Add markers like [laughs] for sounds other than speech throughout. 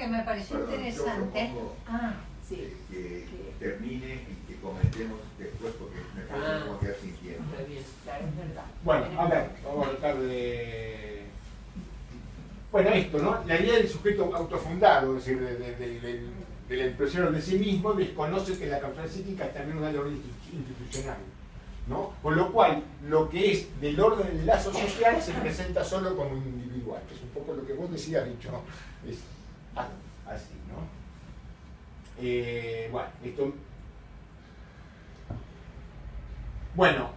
que me pareció interesante. Ah, sí. Que, termine y que comentemos después porque me parece ah, como quedar sin tiempo. Bueno, a ver, vamos a tratar de... Bueno, esto, ¿no? La idea del sujeto autofundado, es decir, del empresario de sí mismo, desconoce que la causal psíquica es también una de orden institucional. ¿no? Con lo cual, lo que es del orden del lazo social se presenta solo como individual, que es un poco lo que vos decías, dicho, es así, ¿no? Eh, bueno, esto... Bueno,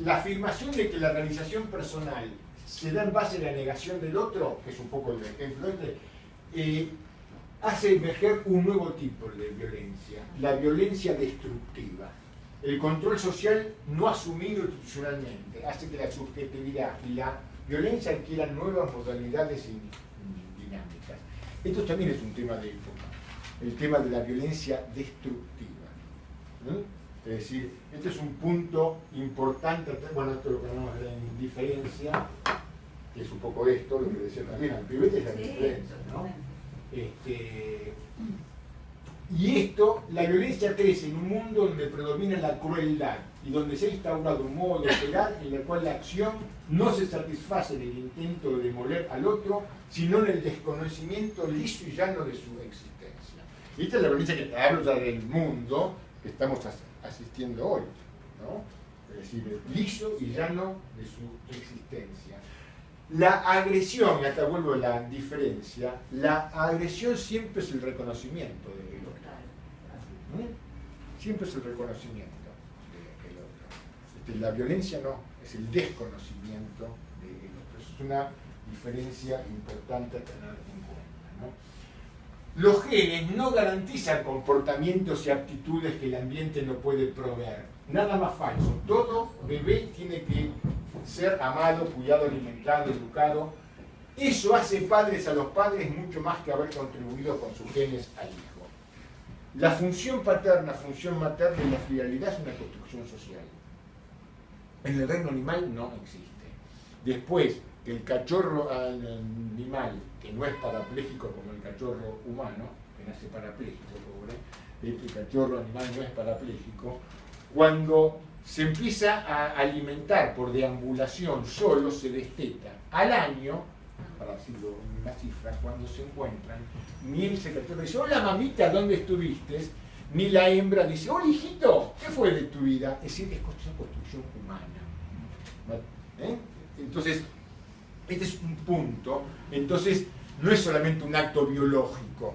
la afirmación de que la realización personal se da en base a la negación del otro, que es un poco el ejemplo este, eh, hace emerger un nuevo tipo de violencia, la violencia destructiva. El control social no asumido institucionalmente hace que la subjetividad y la violencia adquieran nuevas modalidades y dinámicas. Esto también es un tema de época, el tema de la violencia destructiva. Es decir, este es un punto importante, bueno, esto es lo que llamamos la indiferencia, que es un poco esto, lo que decía también, al es la indiferencia, ¿no? Este, y esto, la violencia crece en un mundo donde predomina la crueldad y donde se ha instaurado un modo de operar en el cual la acción no se satisface en el intento de demoler al otro, sino en el desconocimiento liso y llano de su existencia. Y esta es la violencia que habla del mundo que estamos asistiendo hoy, ¿no? es decir, liso y llano de su existencia. La agresión, y acá vuelvo a la diferencia, la agresión siempre es el reconocimiento de Siempre es el reconocimiento del otro. La violencia no, es el desconocimiento del otro. Es una diferencia importante a tener en cuenta. Los genes no garantizan comportamientos y actitudes que el ambiente no puede proveer. Nada más falso. Todo bebé tiene que ser amado, cuidado, alimentado, educado. Eso hace padres a los padres mucho más que haber contribuido con sus genes al hijo. La función paterna, función materna y la fidelidad es una construcción social. En el reino animal no existe. Después, que el cachorro animal, que no es parapléjico como el cachorro humano, que nace parapléjico, pobre, este cachorro animal no es parapléjico, cuando se empieza a alimentar por deambulación solo, se desteta. Al año, para decirlo en una cifra, cuando se encuentran, ni el secretario dice, hola mamita, ¿dónde estuviste? Ni la hembra dice, hola hijito, ¿qué fue de tu vida? Es decir, es una construcción humana. ¿Eh? Entonces, este es un punto. Entonces, no es solamente un acto biológico.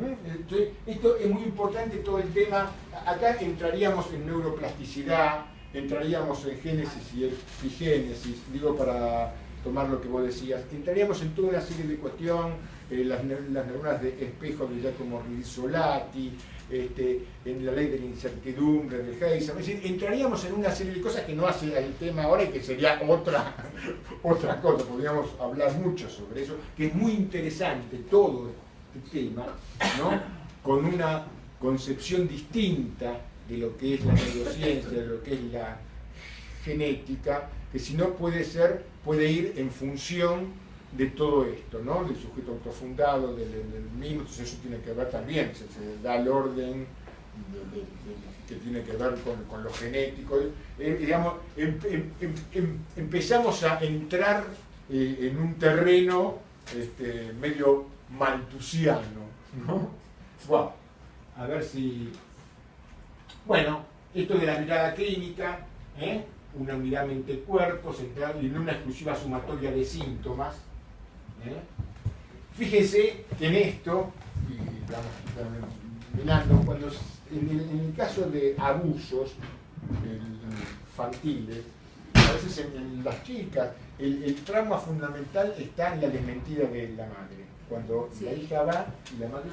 ¿Eh? esto es muy importante, todo el tema. Acá entraríamos en neuroplasticidad, entraríamos en génesis y epigénesis, digo para tomar lo que vos decías, entraríamos en toda una serie de cuestiones, eh, las, neuronas de espejo de Giacomo Rizzolatti, este, en la ley de la incertidumbre de Heisenberg, es decir, entraríamos en una serie de cosas que no hace el tema ahora y que sería otra, [laughs] otra cosa, podríamos hablar mucho sobre eso, que es muy interesante todo este tema, ¿no? con una concepción distinta de lo que es la neurociencia, de lo que es la genética, que si no puede ser, puede ir en función de todo esto, ¿no? del sujeto autofundado, del, mismo, entonces eso tiene que ver también, se, da el orden que tiene que ver con, lo genético. Eh, digamos, em, em, em, empezamos a entrar eh, en un terreno este, medio maltusiano. ¿no? Wow. A ver si... Bueno, esto de la mirada clínica, ¿eh? Una unidad mente-cuerpo centrada en una exclusiva sumatoria de síntomas. ¿eh? Fíjense que en esto, y cuando en el, caso de abusos infantiles, a veces en, las chicas, el, trauma fundamental está en la desmentida de la madre. Cuando la hija va y la madre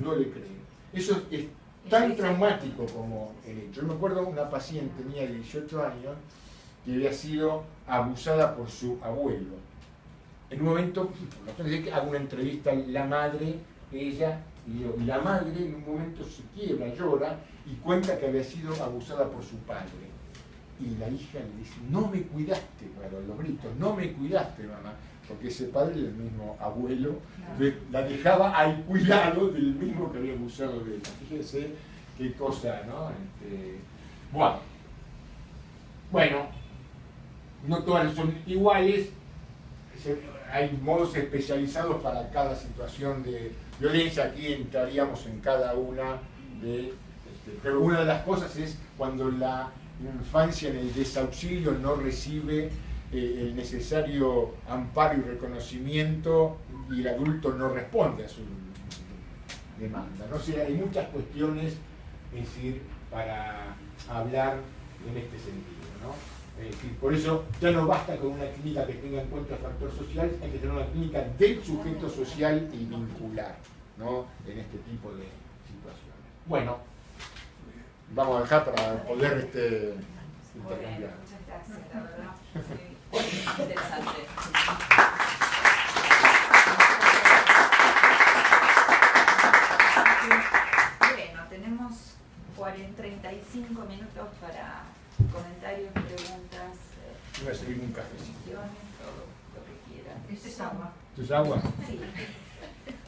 no, no le cree. Eso es tan traumático como el hecho. Yo me acuerdo una paciente mía de 18 años que había sido abusada por su abuelo. En un momento, hago una entrevista la madre, ella y la madre en un momento se quiebra, llora y cuenta que había sido abusada por su padre. Y la hija le dice, no me cuidaste, bueno, los gritos, no me cuidaste, mamá. porque ese padre el mismo abuelo, la dejaba al cuidado del mismo que había abusado de ella. Fíjense qué cosa, ¿no? Este, bueno, bueno, no todas son iguales, hay modos especializados para cada situación de violencia, aquí entraríamos en cada una de... Este, pero una de las cosas es cuando la infancia en el desauxilio no recibe eh, el necesario amparo y reconocimiento y el adulto no responde a su demanda. ¿no? hay muchas cuestiones, es decir, para hablar en este sentido. Decir, por eso ya no basta con una clínica que tenga en cuenta el factor social, hay que tener una clínica del sujeto social y vincular ¿no? en este tipo de situaciones. Bueno, vamos a dejar para poder este, intercambiar. muchas gracias, la verdad. Muy interesante. Bueno, tenemos 40, 35 minutos para comentarios, preguntas. Voy a servir un cafecito. Todo lo que quieran. Este es agua. ¿Esto es agua? Sí.